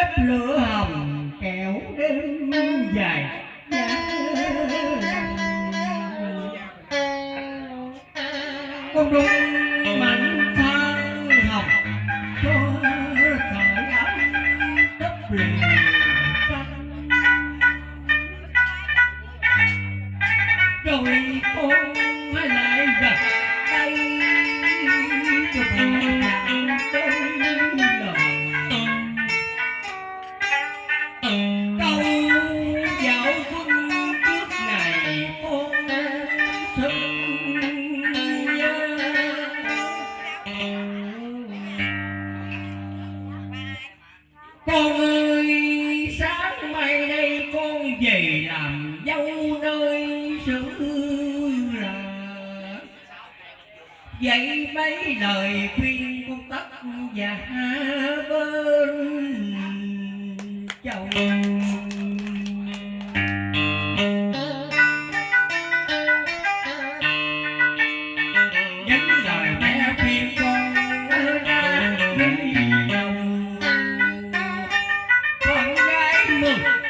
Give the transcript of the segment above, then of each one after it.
bếp lửa hồng kẹo đêm dài. Con đúng mạnh thơ học cho sợi ấm tất liền rồi con lại gặp tay cho bạn về làm dâu nơi xứ là vậy mấy lời khuyên con tất và bên chồng Thank you.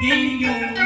英勇